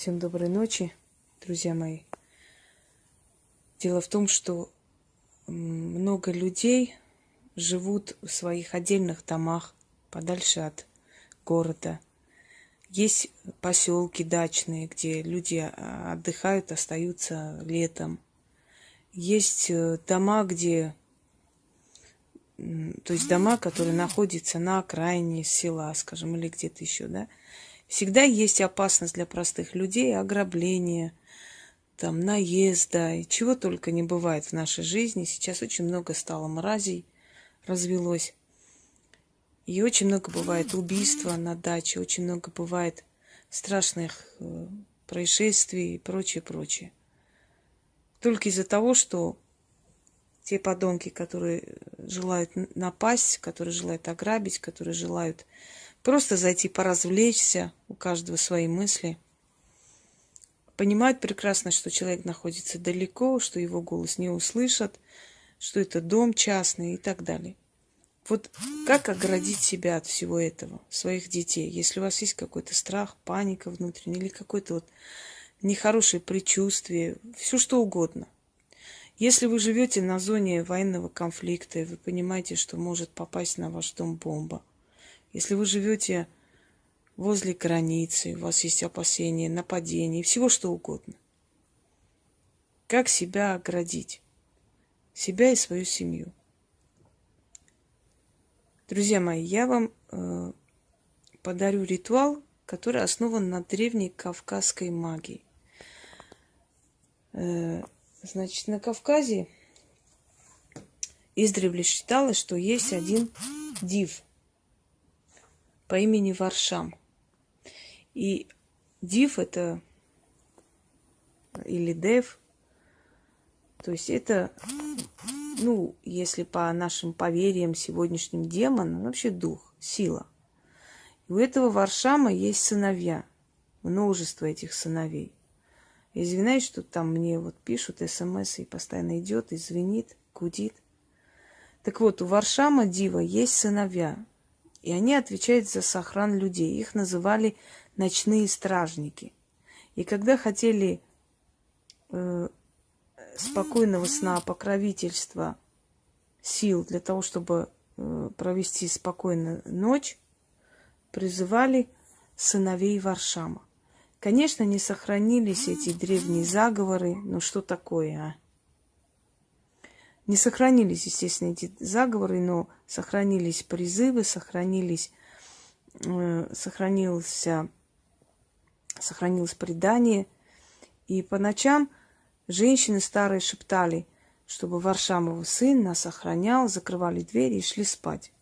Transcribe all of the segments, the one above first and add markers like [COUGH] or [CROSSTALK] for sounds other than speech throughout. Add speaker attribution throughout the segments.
Speaker 1: Всем доброй ночи, друзья мои. Дело в том, что много людей живут в своих отдельных домах, подальше от города. Есть поселки дачные, где люди а, отдыхают, остаются летом. Есть э, дома, где то есть дома, которые находятся на окраине села, скажем, или где-то еще, да, всегда есть опасность для простых людей, ограбления, там, наезда, и чего только не бывает в нашей жизни. Сейчас очень много стало мразей, развелось. И очень много бывает убийства на даче, очень много бывает страшных э, происшествий и прочее, прочее. Только из-за того, что те подонки, которые желают напасть, которые желают ограбить, которые желают просто зайти поразвлечься, у каждого свои мысли, понимают прекрасно, что человек находится далеко, что его голос не услышат, что это дом частный и так далее. Вот как оградить себя от всего этого, своих детей, если у вас есть какой-то страх, паника внутренняя или какое-то вот нехорошее предчувствие, все что угодно – если вы живете на зоне военного конфликта, и вы понимаете, что может попасть на ваш дом бомба, если вы живете возле границы, у вас есть опасения, нападения, всего что угодно. Как себя оградить? Себя и свою семью. Друзья мои, я вам э, подарю ритуал, который основан на древней кавказской магии. Э, Значит, на Кавказе издревле считалось, что есть один див по имени Варшам. И див это или дев, то есть это, ну, если по нашим поверьям сегодняшним демон, вообще дух, сила. И у этого Варшама есть сыновья, множество этих сыновей. Извиняюсь, что там мне вот пишут смс и постоянно идет, и звенит, гудит. Так вот, у Варшама Дива есть сыновья, и они отвечают за сохран людей. Их называли ночные стражники. И когда хотели э, спокойного сна, покровительства, сил для того, чтобы э, провести спокойную ночь, призывали сыновей Варшама. Конечно, не сохранились эти древние заговоры. Ну что такое, а? Не сохранились, естественно, эти заговоры, но сохранились призывы, сохранились, э, сохранился, сохранилось предание. И по ночам женщины старые шептали, чтобы Варшамов сын нас охранял, закрывали двери и шли спать.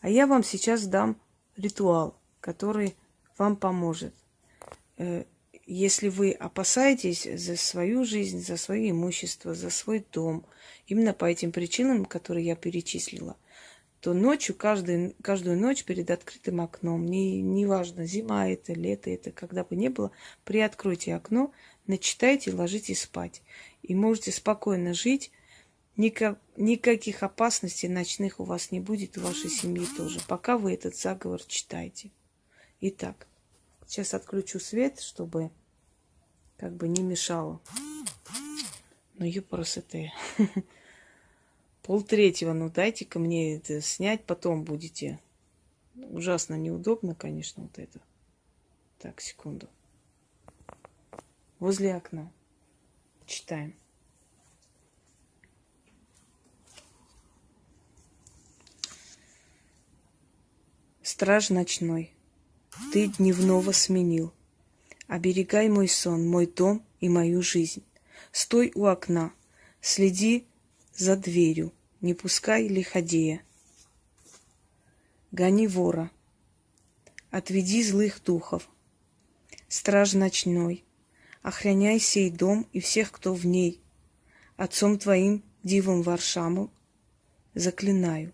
Speaker 1: А я вам сейчас дам ритуал, который вам поможет. Э, если вы опасаетесь за свою жизнь, за свое имущество, за свой дом, именно по этим причинам, которые я перечислила, то ночью, каждую, каждую ночь перед открытым окном, не, неважно, зима это, лето это, когда бы ни было, приоткройте окно, начитайте, ложитесь спать. И можете спокойно жить, Никак, никаких опасностей ночных у вас не будет, у вашей семьи тоже, пока вы этот заговор читаете. Итак, Сейчас отключу свет, чтобы как бы не мешало. Ну, юпросоте. [LAUGHS] Пол третьего, ну дайте-ка мне это снять, потом будете. Ужасно неудобно, конечно, вот это. Так, секунду. Возле окна. Читаем. Страж ночной. Ты дневного сменил. Оберегай мой сон, мой дом и мою жизнь. Стой у окна, следи за дверью, не пускай лиходея. Гони вора, отведи злых духов. Страж ночной, охраняй сей дом и всех, кто в ней. Отцом твоим, дивом Варшаму, заклинаю.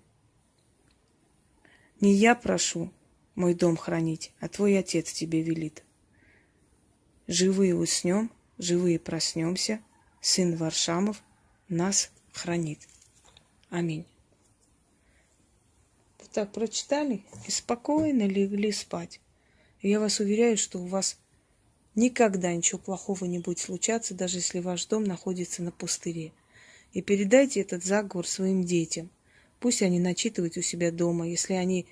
Speaker 1: Не я прошу, мой дом хранить, а твой отец тебе велит. Живые уснем, живые проснемся, сын Варшамов нас хранит. Аминь. Так прочитали и спокойно легли спать. Я вас уверяю, что у вас Никогда ничего плохого не будет случаться, даже если ваш дом находится на пустыре. И передайте этот заговор своим детям. Пусть они начитывают у себя дома, если они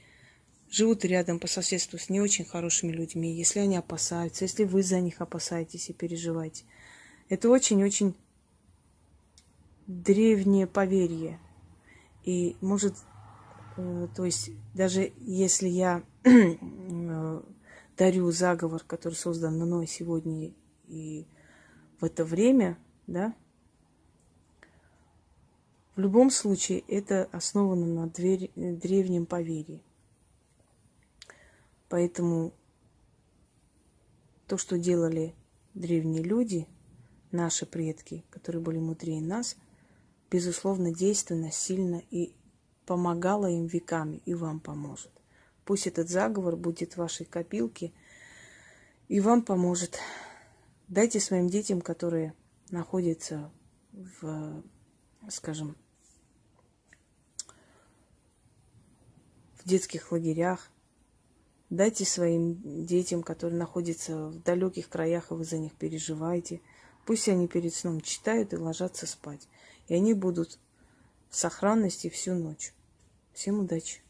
Speaker 1: живут рядом по соседству с не очень хорошими людьми, если они опасаются, если вы за них опасаетесь и переживаете. Это очень-очень древнее поверье. И может, э, то есть даже если я э, дарю заговор, который создан мной сегодня и в это время, да, в любом случае это основано на дверь, древнем поверье. Поэтому то, что делали древние люди, наши предки, которые были мудрее нас, безусловно, действенно, сильно и помогало им веками, и вам поможет. Пусть этот заговор будет в вашей копилке и вам поможет. Дайте своим детям, которые находятся в, скажем, в детских лагерях, Дайте своим детям, которые находятся в далеких краях, и вы за них переживаете. Пусть они перед сном читают и ложатся спать. И они будут в сохранности всю ночь. Всем удачи!